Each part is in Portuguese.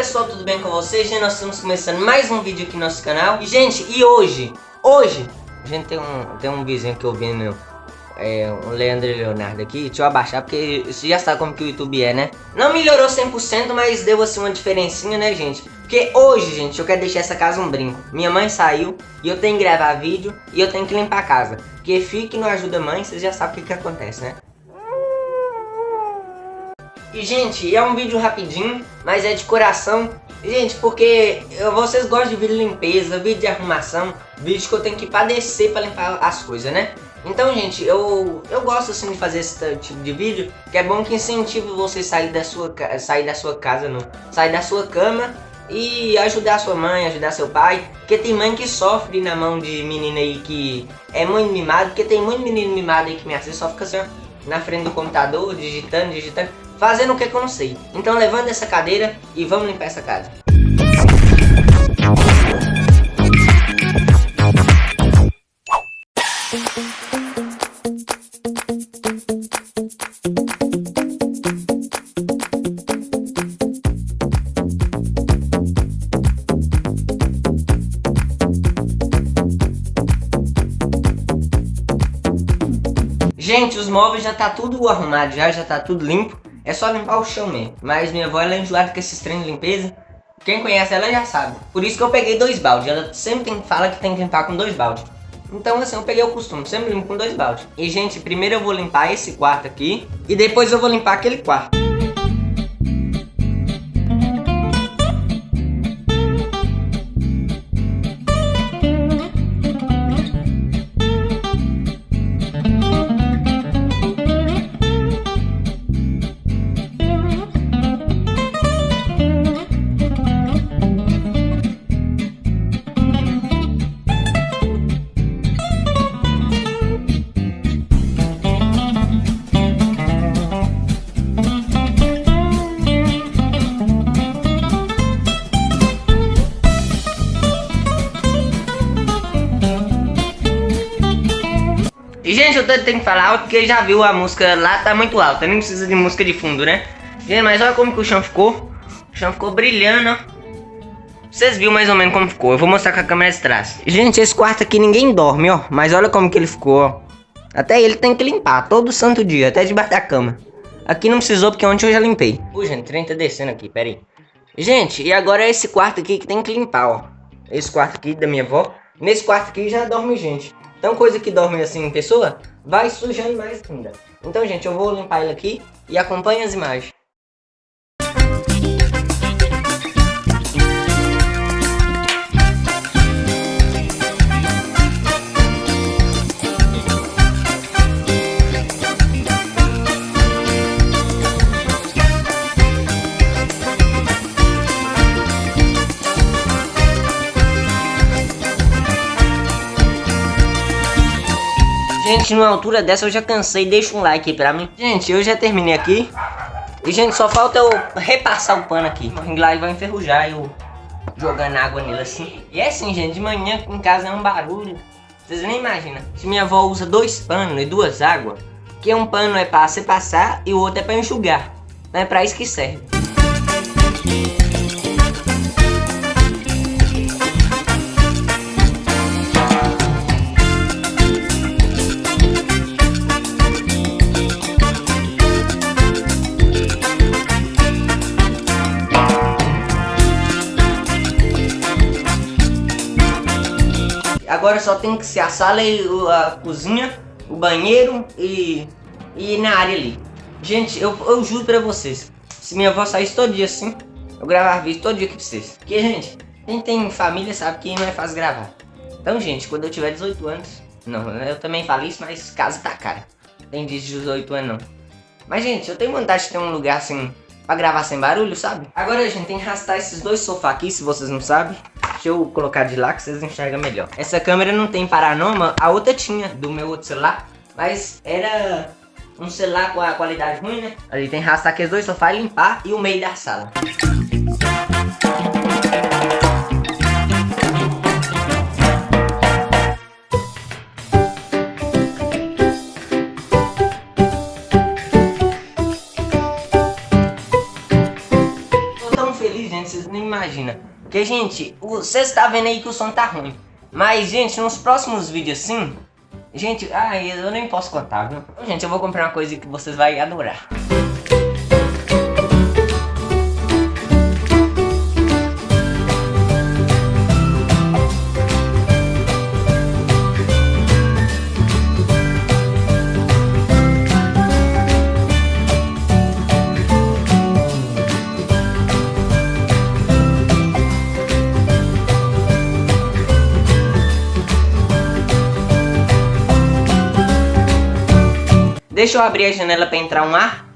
pessoal, tudo bem com vocês? Gente, nós estamos começando mais um vídeo aqui no nosso canal E gente, e hoje, hoje, a gente tem um, tem um vizinho que eu vi é, um Leandro Leonardo aqui, deixa eu abaixar porque você já sabe como que o YouTube é, né? Não melhorou 100%, mas deu assim uma diferencinha, né, gente? Porque hoje, gente, eu quero deixar essa casa um brinco. Minha mãe saiu e eu tenho que gravar vídeo e eu tenho que limpar a casa. Porque fique não ajuda mãe, vocês já sabem o que que acontece, né? E, gente, é um vídeo rapidinho, mas é de coração. Gente, porque vocês gostam de vídeo de limpeza, vídeo de arrumação, vídeo que eu tenho que padecer para limpar as coisas, né? Então, gente, eu, eu gosto assim de fazer esse tipo de vídeo, que é bom que incentiva você sair da sua, sair da sua casa, não, sair da sua cama e ajudar sua mãe, ajudar seu pai, porque tem mãe que sofre na mão de menina aí que é muito mimado, porque tem muito menino mimado aí que me assiste, só fica assim, ó, na frente do computador, digitando, digitando, fazendo o que, eu não sei. Então levanta essa cadeira e vamos limpar essa casa. Gente, os móveis já tá tudo arrumado, já, já tá tudo limpo. É só limpar o chão mesmo. Mas minha avó, ela é enjoada com esses trem de limpeza. Quem conhece ela já sabe. Por isso que eu peguei dois baldes. Ela sempre tem, fala que tem que limpar com dois baldes. Então assim, eu peguei o costume, sempre limpo com dois baldes. E gente, primeiro eu vou limpar esse quarto aqui. E depois eu vou limpar aquele quarto. E, eu tenho que falar alto porque já viu a música lá tá muito alta, nem precisa de música de fundo, né? Gente, mas olha como que o chão ficou. O chão ficou brilhando, ó. Vocês viram mais ou menos como ficou. Eu vou mostrar com a câmera de trás. Gente, esse quarto aqui ninguém dorme, ó. Mas olha como que ele ficou, ó. Até ele tem que limpar, todo santo dia, até debaixo da cama. Aqui não precisou porque ontem eu já limpei. Ui, gente, o trem tá descendo aqui, pera aí. Gente, e agora é esse quarto aqui que tem que limpar, ó. Esse quarto aqui da minha avó. Nesse quarto aqui já dorme gente. Então coisa que dorme assim em pessoa, vai sujando mais ainda. Então gente, eu vou limpar ele aqui e acompanhe as imagens. Gente, numa altura dessa eu já cansei, deixa um like aí pra mim. Gente, eu já terminei aqui. E, gente, só falta eu repassar o pano aqui. O lá e vai enferrujar, eu jogando água nele assim. E é assim, gente, de manhã em casa é um barulho. Vocês nem imaginam. Se minha avó usa dois panos e duas águas, que um pano é pra você passar e o outro é pra enxugar. Não é pra isso que serve. Agora só tem que ser a sala e a cozinha, o banheiro e, e na área ali. Gente, eu, eu juro pra vocês, se minha avó saísse todo dia assim, eu gravava vídeo todo dia aqui pra vocês. Porque, gente, quem tem família sabe que não é fácil gravar. Então, gente, quando eu tiver 18 anos... Não, eu também falo isso, mas casa tá cara. Tem de 18 anos não. Mas, gente, eu tenho vontade de ter um lugar assim... Pra gravar sem barulho, sabe? Agora, gente, tem que arrastar esses dois sofás aqui, se vocês não sabem. Deixa eu colocar de lá que vocês enxergam melhor. Essa câmera não tem paranoma, a outra tinha, do meu outro celular. Mas era um celular com a qualidade ruim, né? Ali tem arrastar aqueles dois sofás, limpar e o meio da sala. feliz, gente, vocês nem imaginam. Porque, gente, vocês estão tá vendo aí que o som tá ruim. Mas, gente, nos próximos vídeos assim... Gente, ai, eu nem posso contar, viu? Gente, eu vou comprar uma coisa que vocês vão adorar. Deixa eu abrir a janela para entrar um ar.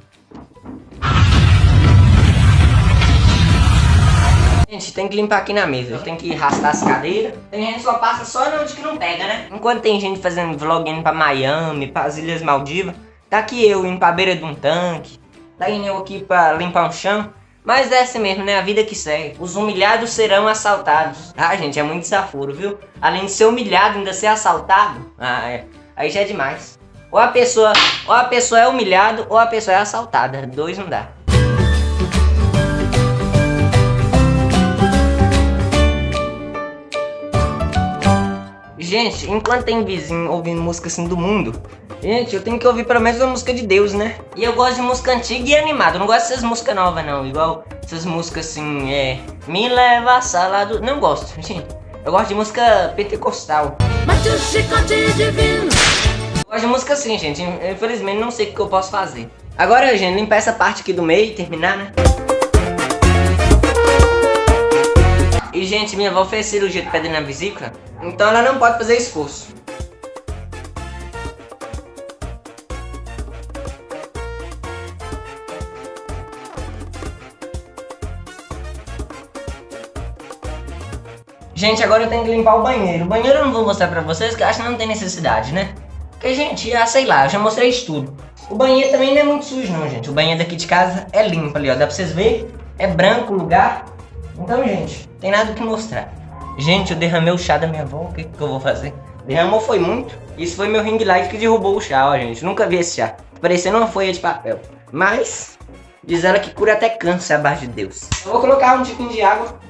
Gente, tem que limpar aqui na mesa, tem que arrastar as cadeiras. Tem gente que só passa só onde que não pega, né? Enquanto tem gente fazendo vlog indo pra Miami, pras Ilhas Maldivas, tá aqui eu indo pra beira de um tanque, tá indo eu aqui pra limpar um chão. Mas é assim mesmo, né? A vida que segue. Os humilhados serão assaltados. Ah, gente, é muito desaforo, viu? Além de ser humilhado, ainda ser assaltado. Ah, é. Aí já é demais. Ou a pessoa, ou a pessoa é humilhada ou a pessoa é assaltada. Dois não dá. Gente, enquanto tem vizinho ouvindo música assim do mundo, gente, eu tenho que ouvir pelo menos a música de Deus, né? E eu gosto de música antiga e animada, eu não gosto dessas músicas novas não, igual essas músicas assim, é... Me leva a sala do... Não gosto, gente. Eu gosto de música pentecostal. Mas o chicote divino gosto de música assim, gente. Infelizmente não sei o que eu posso fazer. Agora, gente, limpar essa parte aqui do meio e terminar, né? E, gente, minha avó fez cirurgia de pedra na vesícula, então ela não pode fazer esforço. Gente, agora eu tenho que limpar o banheiro. O banheiro eu não vou mostrar pra vocês, eu acho que não tem necessidade, né? Porque, gente, ah, sei lá, já mostrei isso tudo. O banheiro também não é muito sujo não, gente. O banheiro daqui de casa é limpo ali, ó. Dá pra vocês verem. É branco o lugar. Então, gente, tem nada que mostrar. Gente, eu derramei o chá da minha avó. O que, que eu vou fazer? Derramou foi muito. Isso foi meu ring light que derrubou o chá, ó, gente. Nunca vi esse chá. Parecendo uma folha de papel. Mas, diz ela que cura até câncer abaixo de Deus. Eu vou colocar um tiquinho de água.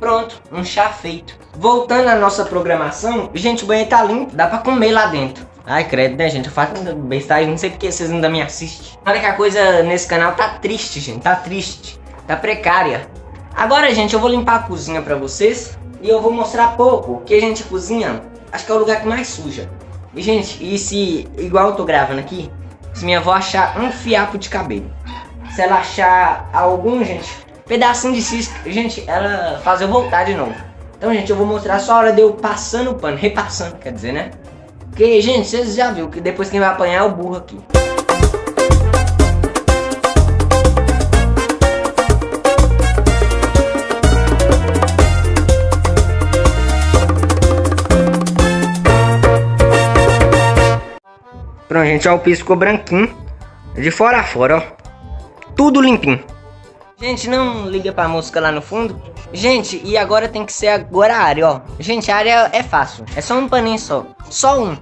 Pronto, um chá feito. Voltando à nossa programação, gente, o banheiro tá limpo, dá pra comer lá dentro. Ai, credo, né, gente? Eu faço bestagem, não sei porque vocês ainda me assistem. Olha que a coisa nesse canal tá triste, gente, tá triste. Tá precária. Agora, gente, eu vou limpar a cozinha pra vocês e eu vou mostrar pouco que a gente cozinha. Acho que é o lugar que mais suja. E, gente, e se, igual eu tô gravando aqui, se minha avó achar um fiapo de cabelo, se ela achar algum, gente, pedacinho de cisca, gente, ela faz eu voltar de novo. Então, gente, eu vou mostrar só a hora de eu passando o pano, repassando, quer dizer, né? Porque, gente, vocês já viram que depois quem vai apanhar é o burro aqui. Pronto, gente, ó, o piso ficou branquinho. De fora a fora, ó. Tudo limpinho. Gente, não liga pra música lá no fundo. Gente, e agora tem que ser agora a área, ó. Gente, a área é fácil. É só um paninho só. Só um.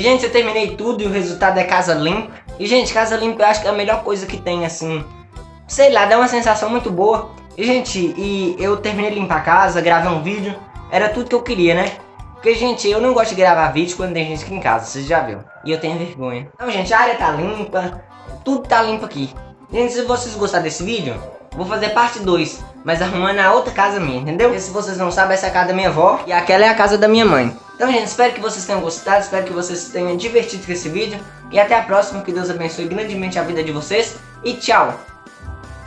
Gente, eu terminei tudo e o resultado é casa limpa. E, gente, casa limpa eu acho que é a melhor coisa que tem, assim. Sei lá, dá uma sensação muito boa. E, gente, e eu terminei de limpar a casa, gravei um vídeo. Era tudo que eu queria, né? Porque, gente, eu não gosto de gravar vídeo quando tem gente aqui em casa, vocês já viram. E eu tenho vergonha. Então, gente, a área tá limpa, tudo tá limpo aqui. Gente, se vocês gostaram desse vídeo, vou fazer parte 2, mas arrumando a outra casa minha, entendeu? Se vocês não sabem, essa é a casa da minha avó e aquela é a casa da minha mãe. Então, gente, espero que vocês tenham gostado, espero que vocês tenham divertido com esse vídeo. E até a próxima, que Deus abençoe grandemente a vida de vocês. E tchau!